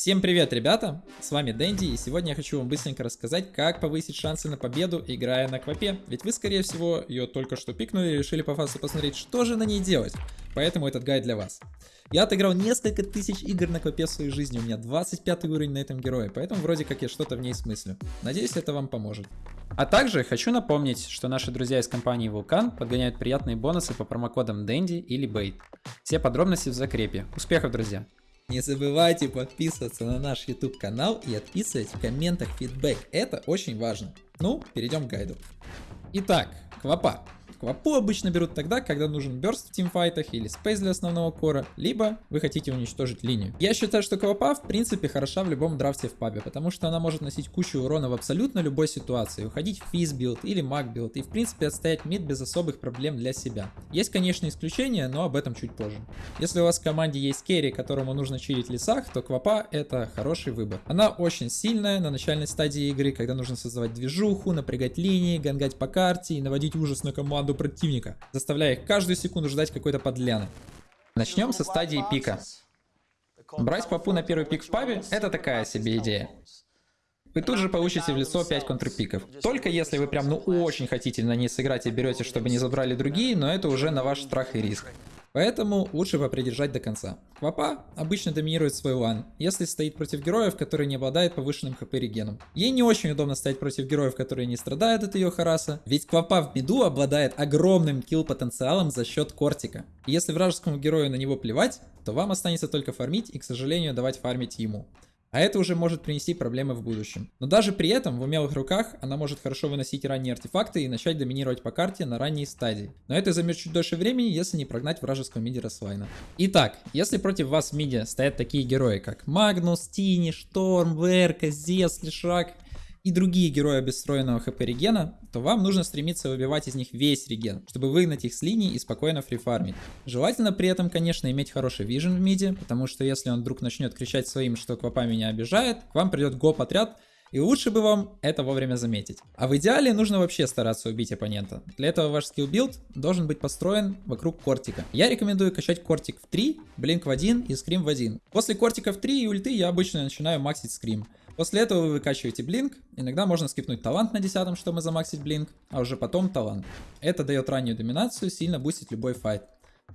Всем привет, ребята! С вами Дэнди, и сегодня я хочу вам быстренько рассказать, как повысить шансы на победу, играя на квапе. Ведь вы, скорее всего, ее только что пикнули и решили по фасу посмотреть, что же на ней делать. Поэтому этот гайд для вас. Я отыграл несколько тысяч игр на квапе в своей жизни, у меня 25 уровень на этом герое, поэтому вроде как я что-то в ней смыслю. Надеюсь, это вам поможет. А также хочу напомнить, что наши друзья из компании Vulkan подгоняют приятные бонусы по промокодам Дэнди или Bait. Все подробности в закрепе. Успехов, друзья! Не забывайте подписываться на наш YouTube канал и отписывать в комментах фидбэк. Это очень важно. Ну, перейдем к гайду. Итак, квапа. Квапу обычно берут тогда, когда нужен burst в тимфайтах или space для основного кора, либо вы хотите уничтожить линию. Я считаю, что квапа в принципе хороша в любом драфте в пабе, потому что она может носить кучу урона в абсолютно любой ситуации, уходить в физ build или маг build и в принципе отстоять мид без особых проблем для себя. Есть конечно исключения, но об этом чуть позже. Если у вас в команде есть керри, которому нужно чилить лесах, то квапа это хороший выбор. Она очень сильная на начальной стадии игры, когда нужно создавать движуху, напрягать линии, гангать по карте и наводить ужас на команду команду противника, заставляя их каждую секунду ждать какой-то подляны. Начнем со стадии пика. Брать папу на первый пик в пабе – это такая себе идея. Вы тут же получите в лицо 5 контрпиков. Только если вы прям ну очень хотите на ней сыграть и берете, чтобы не забрали другие, но это уже на ваш страх и риск. Поэтому лучше попридержать до конца. Квапа обычно доминирует свой лан, если стоит против героев, которые не обладают повышенным хп регеном. Ей не очень удобно стоять против героев, которые не страдают от ее хараса, ведь Квапа в беду обладает огромным килл потенциалом за счет кортика. Если вражескому герою на него плевать, то вам останется только фармить и, к сожалению, давать фармить ему. А это уже может принести проблемы в будущем. Но даже при этом в умелых руках она может хорошо выносить ранние артефакты и начать доминировать по карте на ранней стадии. Но это займет чуть дольше времени, если не прогнать вражеского мидера слайна. Итак, если против вас в миде стоят такие герои, как Магнус, Тини, Шторм, Верка, Зевс, Лешак и другие герои без встроенного хп регена, то вам нужно стремиться выбивать из них весь реген, чтобы выгнать их с линии и спокойно фрифармить. Желательно при этом, конечно, иметь хороший vision в миде, потому что если он вдруг начнет кричать своим, что Квапа меня обижает, к вам придет гоп-отряд, и лучше бы вам это вовремя заметить. А в идеале нужно вообще стараться убить оппонента. Для этого ваш skill build должен быть построен вокруг кортика. Я рекомендую качать кортик в 3, blink в 1 и scream в 1. После кортика в 3 и ульты я обычно начинаю максить scream. После этого вы выкачиваете blink, иногда можно скипнуть талант на 10, чтобы замаксить blink, а уже потом талант. Это дает раннюю доминацию, сильно бустит любой файт.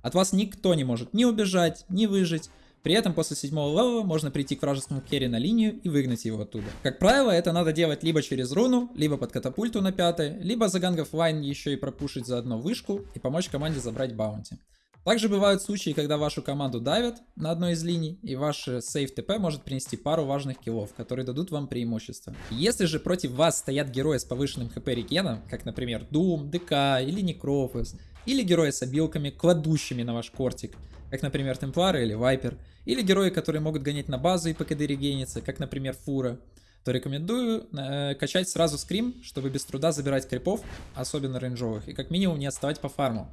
От вас никто не может ни убежать, ни выжить, при этом после седьмого левела можно прийти к вражескому carry на линию и выгнать его оттуда. Как правило, это надо делать либо через руну, либо под катапульту на пятой, либо загангав line еще и пропушить заодно вышку и помочь команде забрать баунти. Также бывают случаи, когда вашу команду давят на одной из линий, и ваш save ТП может принести пару важных киллов, которые дадут вам преимущество. Если же против вас стоят герои с повышенным хп регеном, как, например, Doom, ДК или Некрофос, или герои с обилками, кладущими на ваш кортик, как, например, Темплары или Вайпер, или герои, которые могут гонять на базу и ПКД регениться, как, например, Фура, то рекомендую э, качать сразу скрим, чтобы без труда забирать крипов, особенно рейнджовых, и как минимум не отставать по фарму.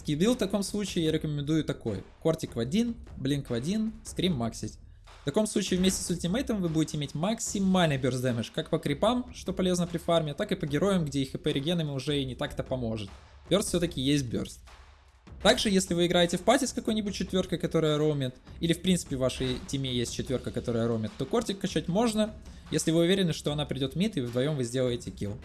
Скибил в таком случае я рекомендую такой. Кортик в один, блинк в один, скрим максить. В таком случае вместе с ультимейтом вы будете иметь максимальный burst damage, как по крипам, что полезно при фарме, так и по героям, где их хп регенами уже и не так-то поможет. Burst все-таки есть burst. Также, если вы играете в пати с какой-нибудь четверкой, которая ромит, или в принципе в вашей тиме есть четверка, которая ромит, то кортик качать можно, если вы уверены, что она придет мид и вдвоем вы сделаете килл.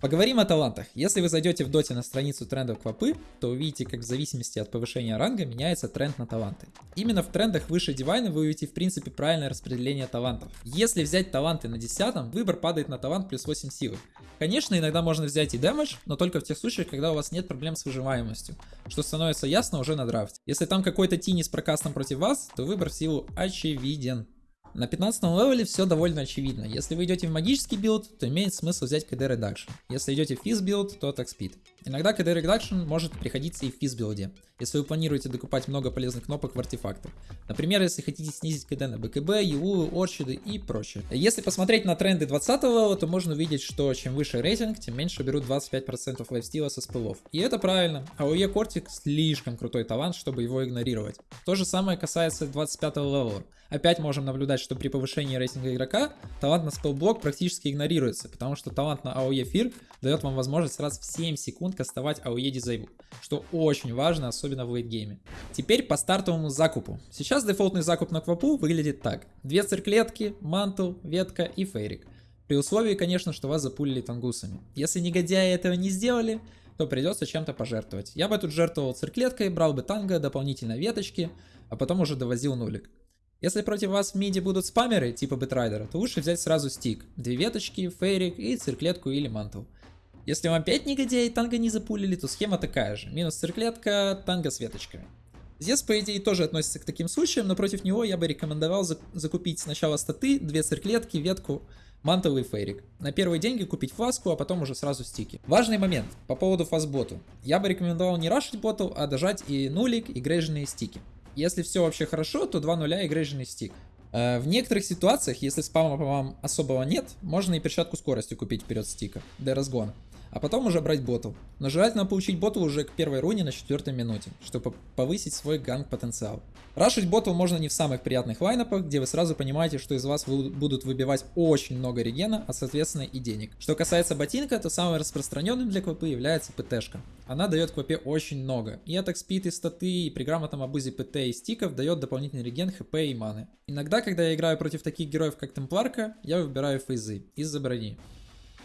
Поговорим о талантах. Если вы зайдете в доте на страницу трендов квапы, то увидите, как в зависимости от повышения ранга меняется тренд на таланты. Именно в трендах выше дивайна вы увидите в принципе правильное распределение талантов. Если взять таланты на 10, выбор падает на талант плюс 8 силы. Конечно, иногда можно взять и damage, но только в тех случаях, когда у вас нет проблем с выживаемостью, что становится ясно уже на драфте. Если там какой-то тини с прокастом против вас, то выбор в силу очевиден. На 15 левеле все довольно очевидно. Если вы идете в магический билд, то имеет смысл взять CD Reduction. Если идете в физ build, то Attack Speed. Иногда CD Reduction может приходиться и в физ билде, если вы планируете докупать много полезных кнопок в артефактах. Например, если хотите снизить CD на БКБ, Юл, Орчиды и прочее. Если посмотреть на тренды 20 левела, то можно увидеть, что чем выше рейтинг, тем меньше берут 25% лайфстила со спеллов. И это правильно. AOE Кортик слишком крутой талант, чтобы его игнорировать. То же самое касается 25 левела. Опять можем наблюдать, что при повышении рейтинга игрока талант на spell block практически игнорируется, потому что талант на AOE fear дает вам возможность раз в 7 секунд кастовать AOE disable, что очень важно, особенно в лейтгейме. Теперь по стартовому закупу. Сейчас дефолтный закуп на квапу выглядит так. Две цирклетки, мантл, ветка и фейрик. При условии, конечно, что вас запулили тангусами. Если негодяи этого не сделали, то придется чем-то пожертвовать. Я бы тут жертвовал цирклеткой, брал бы танго, дополнительно веточки, а потом уже довозил нулик. Если против вас в миде будут спамеры, типа Бэтрайдера, то лучше взять сразу stick. Две веточки, фейрик и цирклетку или мантл. Если вам опять негодяи танго не запулили, то схема такая же. Минус цирклетка, танго с веточками. Здесь, по идее, тоже относится к таким случаям, но против него я бы рекомендовал закупить сначала статы, две цирклетки, ветку, мантовый фейрик. На первые деньги купить фласку, а потом уже сразу стики. Важный момент по поводу фастботу. Я бы рекомендовал не рашить боту, а дожать и нулик, и грейженные стики. Если все вообще хорошо, то 2 нуля и грейженный стик. Э, в некоторых ситуациях, если спама по вам особого нет, можно и перчатку скорости купить вперед стика, для разгона а потом уже брать ботл. Но желательно получить ботл уже к первой руне на четвертой минуте, чтобы повысить свой ганг потенциал. Рашить ботл можно не в самых приятных лайнапах, где вы сразу понимаете, что из вас будут выбивать очень много регена, а соответственно и денег. Что касается ботинка, то самым распространенным для квапы является ПТшка. Она дает квапе очень много. И attack speed, и статы, и при грамотном обузе ПТ и стиков дает дополнительный реген, хп и маны. Иногда, когда я играю против таких героев, как Темпларка, я выбираю фейзы из-за брони.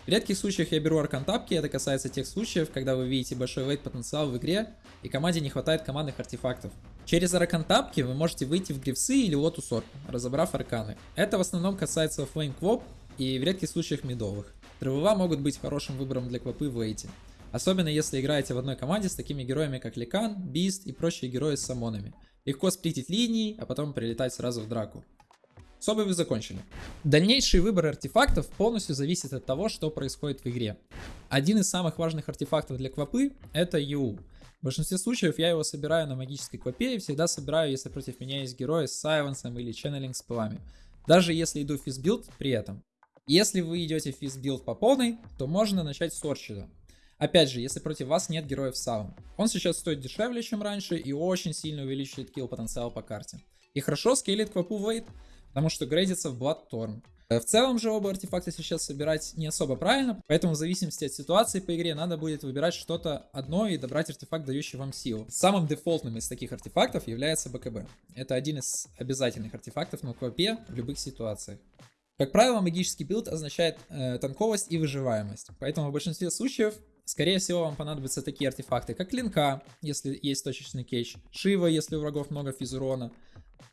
В редких случаях я беру аркантапки, это касается тех случаев, когда вы видите большой late потенциал в игре, и команде не хватает командных артефактов. Через аркантапки вы можете выйти в грифсы или лотус орб, разобрав арканы. Это в основном касается флейм квоп и в редких случаях мидовых. Травова могут быть хорошим выбором для квопы в вейте. Особенно если играете в одной команде с такими героями как Ликан, Бист и прочие герои с самонами. Легко сплитить линии, а потом прилетать сразу в драку. С вы закончили. Дальнейший выбор артефактов полностью зависит от того, что происходит в игре. Один из самых важных артефактов для квапы это ю. В большинстве случаев я его собираю на магической квапе и всегда собираю, если против меня есть герои с сайленсом или ченнелинг с пылами. Даже если иду физ build при этом. Если вы идете физ build по полной, то можно начать с Орчида. Опять же, если против вас нет героев Саун. Он сейчас стоит дешевле, чем раньше и очень сильно увеличивает kill потенциал по карте. И хорошо скейлит квапу в late, потому что грейдится в Bloodthorn. Э, в целом же оба артефакта сейчас собирать не особо правильно, поэтому в зависимости от ситуации по игре надо будет выбирать что-то одно и добрать артефакт, дающий вам силу. Самым дефолтным из таких артефактов является БКБ. Это один из обязательных артефактов на квапе в любых ситуациях. Как правило, магический билд означает э, танковость и выживаемость, поэтому в большинстве случаев Скорее всего, вам понадобятся такие артефакты, как линка, если есть точечный кейдж, Шива, если у врагов много физурона,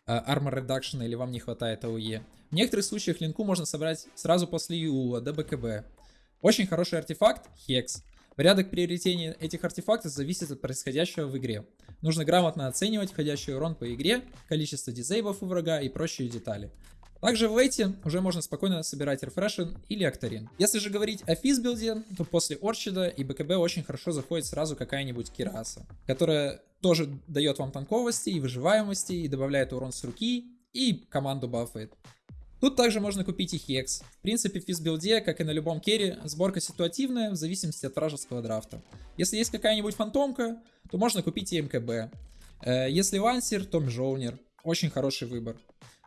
Armor Reduction или вам не хватает AOE. В некоторых случаях линку можно собрать сразу после Юла, до БКБ. Очень хороший артефакт — Хекс. Порядок приобретения этих артефактов зависит от происходящего в игре. Нужно грамотно оценивать входящий урон по игре, количество дизейблов у врага и прочие детали. Также в лейте уже можно спокойно собирать рефрешер или Октарин. Если же говорить о физбилде, то после Орчида и БКБ очень хорошо заходит сразу какая-нибудь Кираса, которая тоже дает вам танковости и выживаемости, и добавляет урон с руки, и команду бафает. Тут также можно купить и Хекс. В принципе, в физбилде, как и на любом carry, сборка ситуативная в зависимости от вражеского драфта. Если есть какая-нибудь фантомка, то можно купить и МКБ. Э, если лансер, то Mjollnir. Очень хороший выбор.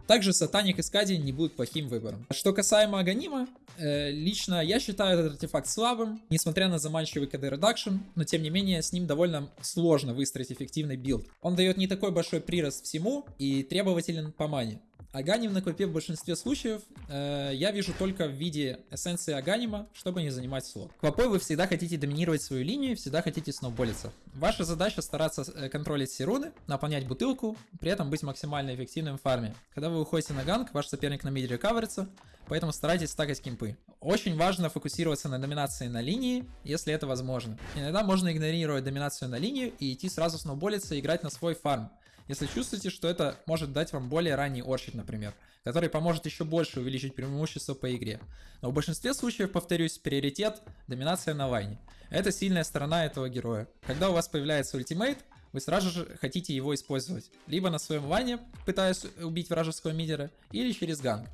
Также Satanic, Skadi не будут плохим выбором. Что касаемо Аганима, э, лично я считаю этот артефакт слабым, несмотря на заманчивый КД reduction, но тем не менее с ним довольно сложно выстроить эффективный билд. Он дает не такой большой прирост всему и требователен по мане. Аганим на квапе в большинстве случаев э, я вижу только в виде эссенции Аганима, чтобы не занимать слот. Квапой вы всегда хотите доминировать свою линию, всегда хотите сноуболиться. Ваша задача стараться э, контролить все руны, наполнять бутылку, при этом быть максимально эффективным в фарме. Когда вы выходите на ганг, ваш соперник на миде рекаверится, поэтому старайтесь стакать кемпы. Очень важно фокусироваться на доминации на линии, если это возможно. Иногда можно игнорировать доминацию на линию и идти сразу сноуболиться и играть на свой фарм если чувствуете, что это может дать вам более ранний орчит, например, который поможет еще больше увеличить преимущество по игре. Но в большинстве случаев, повторюсь, приоритет – доминация на лайне. Это сильная сторона этого героя. Когда у вас появляется ультимейт, вы сразу же хотите его использовать. Либо на своем лайне, пытаясь убить вражеского мидера, или через ганг.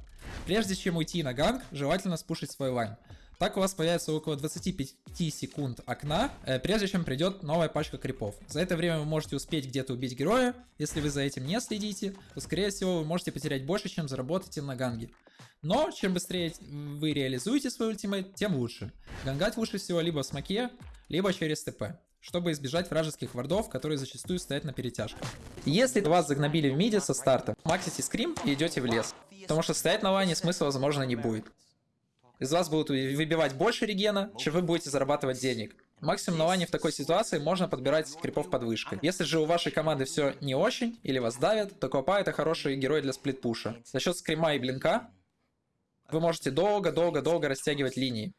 Прежде чем уйти на ганг, желательно спушить свой лайн. Так у вас появится около 25 секунд окна, э, прежде чем придет новая пачка крипов. За это время вы можете успеть где-то убить героя. Если вы за этим не следите, то скорее всего вы можете потерять больше, чем заработаете на ганге. Но чем быстрее вы реализуете свой ультимейт, тем лучше. Гангать лучше всего либо в смоке, либо через ТП чтобы избежать вражеских вардов, которые зачастую стоят на перетяжках. Если вас загнобили в миде со старта, максите скрим и идете в лес, потому что стоять на лане смысла возможно не будет из вас будут выбивать больше регена, чем вы будете зарабатывать денег. Максимум на лане в такой ситуации можно подбирать крипов под вышкой. Если же у вашей команды все не очень, или вас давят, то Копа это хороший герой для сплитпуша. За счет скрима и блинка вы можете долго-долго-долго растягивать линии.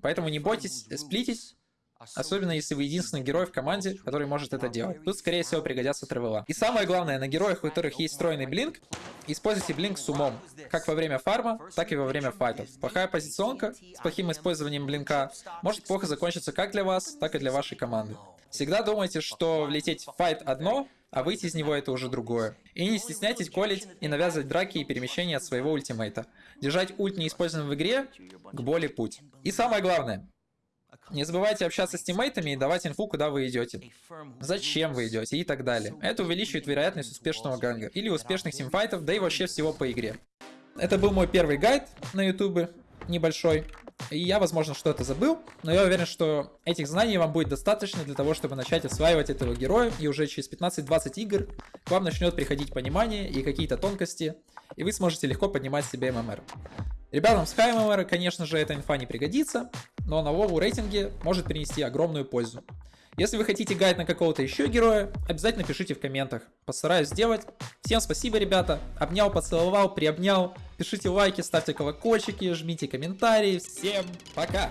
Поэтому не бойтесь сплитить, Особенно если вы единственный герой в команде, который может это делать. Тут, скорее всего, пригодятся тревела. И самое главное, на героях, у которых есть встроенный блинк, используйте блинк с умом. Как во время фарма, так и во время файтов. Плохая позиционка с плохим использованием блинка может плохо закончиться как для вас, так и для вашей команды. Всегда думайте, что влететь в файт одно, а выйти из него это уже другое. И не стесняйтесь колить и навязывать драки и перемещения от своего ультимейта. Держать ульт неиспользованным в игре – к боли путь. И самое главное, не забывайте общаться с тиммейтами и давать инфу, куда вы идете. Зачем вы идете и так далее. Это увеличивает вероятность успешного ганга. Или успешных тимфайтов, да и вообще всего по игре. Это был мой первый гайд на ютубе, небольшой. И я, возможно, что-то забыл, но я уверен, что этих знаний вам будет достаточно для того, чтобы начать осваивать этого героя, и уже через 15-20 игр к вам начнет приходить понимание и какие-то тонкости, и вы сможете легко поднимать себе ММР. Ребятам с Хаймовера, конечно же, эта инфа не пригодится, но на Вову рейтинге может принести огромную пользу. Если вы хотите гайд на какого-то еще героя, обязательно пишите в комментах. Постараюсь сделать. Всем спасибо, ребята. Обнял, поцеловал, приобнял. Пишите лайки, ставьте колокольчики, жмите комментарии. Всем пока!